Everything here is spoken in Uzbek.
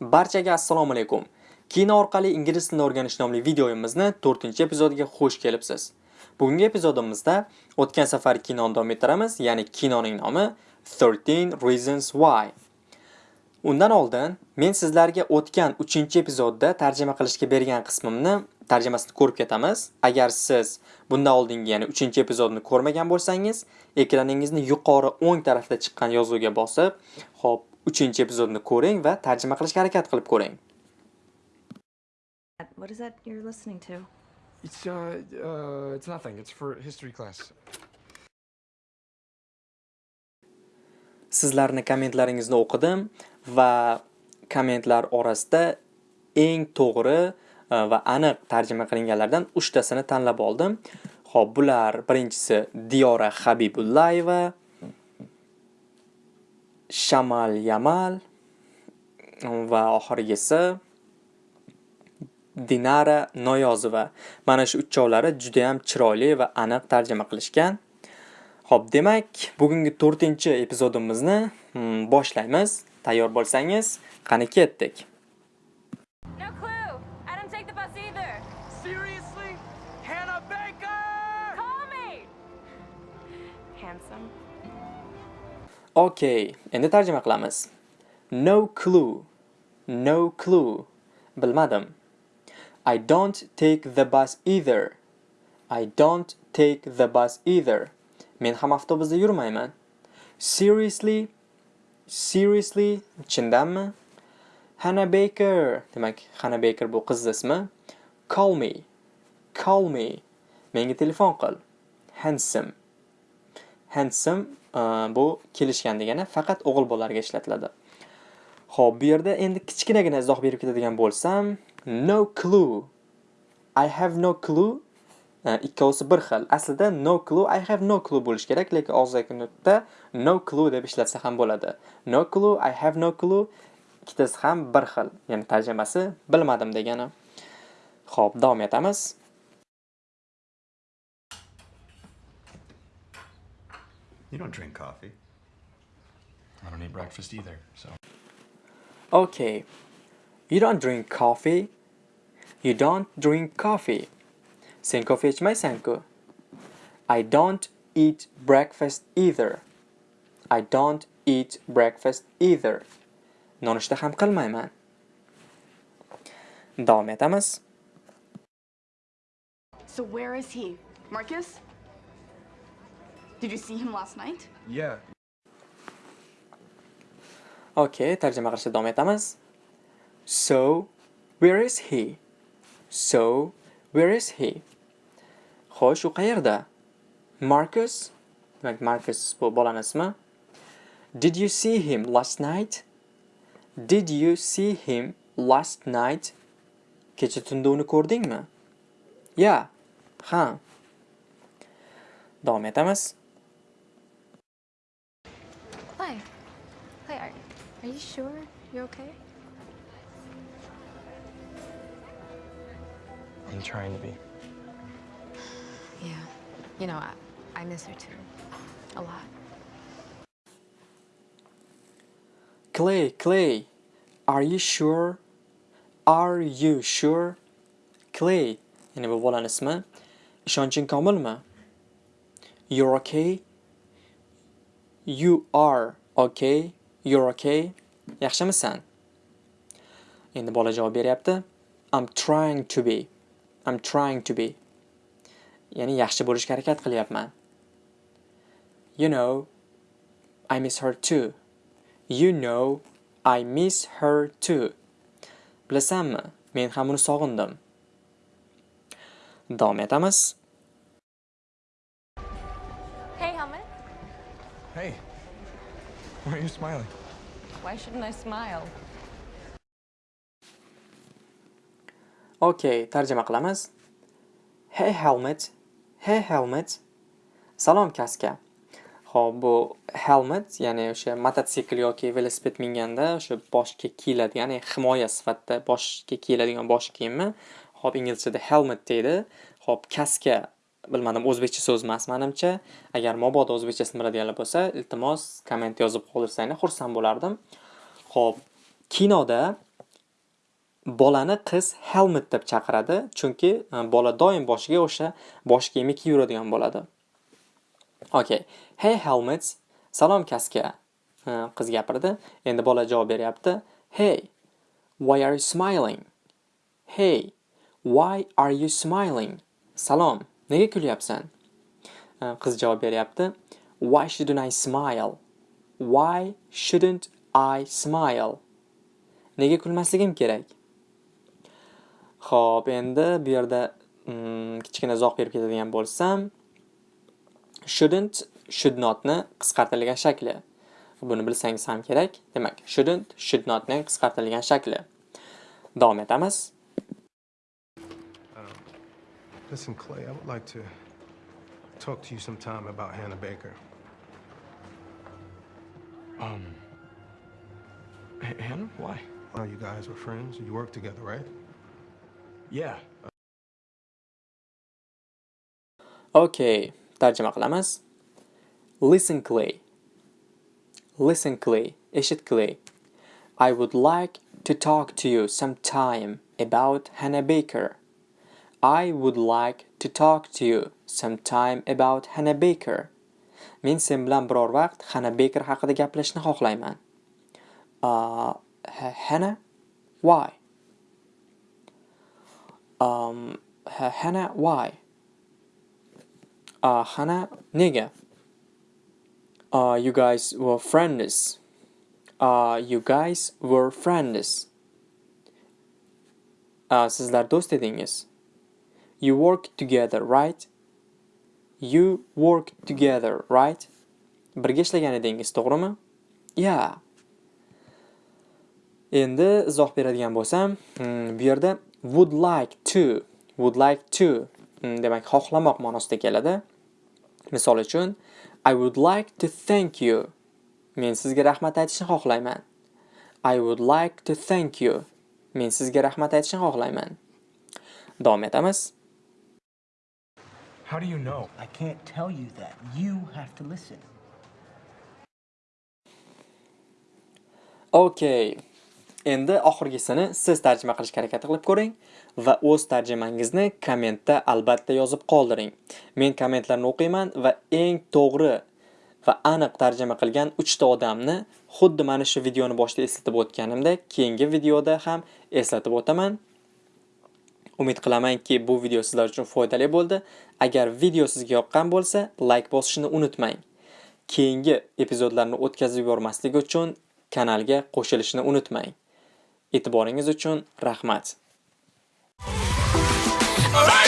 Barchaga assalomu alaykum. Kino orqali ingliz tilini o'rganish nomli videoyimizni 4-epizodiga xush kelibsiz. Bugungi epizodimizda o'tgan safar kinoni davom ettiramiz, ya'ni kinoning nomi 13 Reasons Why. Undan oldin men sizlarga o'tgan 3-epizodda tarjima qilishga bergan qismimni tarjimasini ko'rib ketamiz. Agar siz bundan oldingi, ya'ni 3-epizodni ko'rmagan bo'lsangiz, ekraningizni yuqori o'ng tarafda chiqqan yozuvga bosib, hop, 3-epizodni ko'ring va tarjima qilishga harakat qilib ko'ring. What is that you're listening to? It's uh, uh, it's nothing. It's for history class. Sizlarni kommentlaringizni o'qidim va kommentlar orasida eng to'g'ri e, va aniq tarjima qilinganlardan 3 tasini tanlab oldim. Xo'p, bular birinchisi Diyora Habibullayeva, Shamal Yamal va oxirgisi Dinara Noyozova. Mana shu uchovlari juda ham chiroyli va aniq tarjima qilishgan. Xo'p, demak, bugungi 4-epizodimizni hmm, boshlaymiz. Tayyor bo'lsangiz, qani ketdik. No clue. I didn't take the bus either. Seriously, Hannah Baker! Call me. Handsome. Okay, endi tarjima qilamiz. No clue. No clue. Bilmadim. I don't take the bus either. I don't take the bus either. Men ham avtobusda yurmayman. Seriously? Seriously? Chindanmi? Hannah Baker. Demak, Hannah Baker bu qiz ismi. Call me. Call me. Menga telefon qil. Handsome. Handsome uh, bu kelishgan degani faqat o'g'il bolalarga ishlatiladi. Xo'p, bu yerda endi kichkinagina izoh berib ketadigan bo'lsam, no clue. I have no clue. Uh, ikkovsi bir xil. Aslida no clue, I have no clue bo'lish kerak, lekin og'zaki nutqda no clue deb ishlatsa ham bo'ladi. No clue, I have no clue ikkitasi ham bir xil. Ya'ni tarjimasi bilmadim degani. Xo'p, davom etamiz. You don't drink coffee. I don't eat breakfast either, so. Okay. You don't drink coffee. You don't drink coffee. Sen kofe ichmaysan-ku. I don't eat breakfast either. I don't eat breakfast either. Nonushta ham qilmayman. Davom etamiz. So where is he? Marcus? Did you see him last night? Yeah. Okay, tarjima qilishda davom etamiz. So, where is he? So, where is he? Xo'sh, u qayerda? Marcus? Demak, Marcus bu bolani ismi. Did you see him last night? Did you see him last night? Kecha tunda uni ko'rdingmi? Ya. Ha. Davom etamiz. Hi. Hi, are, are you sure you're okay? I'm trying to be. You know, I, I miss her too. A lot. Clay, Clay, are you sure? Are you sure? Clay, ya'ni bu bolani ismi. Ishonching komilmi? You're okay? You are okay? You're okay? Yaxshimisan? Endi bola javob beryapti. I'm trying to be. I'm trying to be. Ya'ni yaxshi bo'lishga harakat qilyapman. You know, I miss her too. You know, I miss her too. Bilasanmi, men ham uni sog'indim. Davom etamiz. Hey, Helmet. Hey, why are you smiling? Why shouldn't I smile? Okay, tarjima qilamiz. Hey helmet. Hey helmet. Salom kaska. Xo'p, bu helmet, ya'ni o'sha mototsikl yoki velosiped minganda o'sha boshga kiyiladigan, ya'ni himoya sifatida boshga kiyiladigan bosh kiyimi. Xo'p, inglizchada helmet deydi. Xo'p, kaska bilmadim o'zbekcha so'z emas manimcha. Agar mabodo o'zbekchasini biladiganlar bo'lsa, iltimos komment yozib qoldirsanglar xursand bo'lardim. Xo'p, kinoda bolani qiz helmet deb chaqiradi, chunki e, bola doim boshiga o'sha bosh kiyimi kiyib yuradigan bo'ladi. Okay. Hey helmets salom kaska. E, qiz gapirdi. Endi bola javob beryapti. Hey, why are you smiling? Hey, why are you smiling? Salom, nega kulyapsan? E, qiz javob beryapti. Why shouldn't I smile? Why shouldn't I smile? Nega kulmasligim kerak? Xo'p, endi bu yerda mm, kichkina izoh berib ketadigan bo'lsam, shouldn't should notni qisqartirilgan shakli. Buni bilsangiz ham kerak. Demak, shouldn't should notning qisqartirilgan shakli. Davom etamiz. Listen, Clay, I would like to talk to you sometime about Hannah Baker. Um. Hannah? Why? Oh, you guys were friends. You worked together, right? Yeah. Uh. Okay, tarjima qilamiz. Listen Clay. Listen Clay, eshit Clay. I would like to talk to you sometime about Hannah Baker. I would like to talk to you sometime about Hannah Baker. Men sen bilan biror vaqt Hannah Baker haqida gaplashishni xohlayman. Uh, Hannah? Why? Um, Hana Hannah, why? Uh, Hannah, nega? Uh, you guys were friends. Uh, you guys were friends. Uh, sizlar do'st edingiz. You work together, right? You work together, right? Birga ishlagan edingiz, to'g'rimi? Yeah. Endi izoh beradigan bo'lsam, hmm, bu yerda would like to, would like to hmm, demak xohlamoq ma'nosida keladi. Misol uchun, I would like to thank you. Men sizga rahmat aytishni xohlayman. I would like to thank you. Men sizga rahmat aytishni xohlayman. Davom etamiz. How do you know? I can't tell you that. You have to listen. Okay. Endi oxirgisini siz tarjima qilishga harakat qilib ko'ring va o'z tarjimangizni kommentda albatta yozib qoldiring. Men kommentlarni o'qiyman va eng to'g'ri va aniq tarjima qilgan 3 ta odamni xuddi mana shu videoni boshida eslatib o'tganimdek, keyingi videoda ham eslatib o'taman. Umid qilamanki, bu video sizlar uchun foydali bo'ldi. Agar video sizga yoqqan bo'lsa, like bosishni unutmang. Keyingi epizodlarni o'tkazib yubormaslik uchun kanalga qo'shilishni unutmang. E'tiboringiz uchun rahmat. Alright!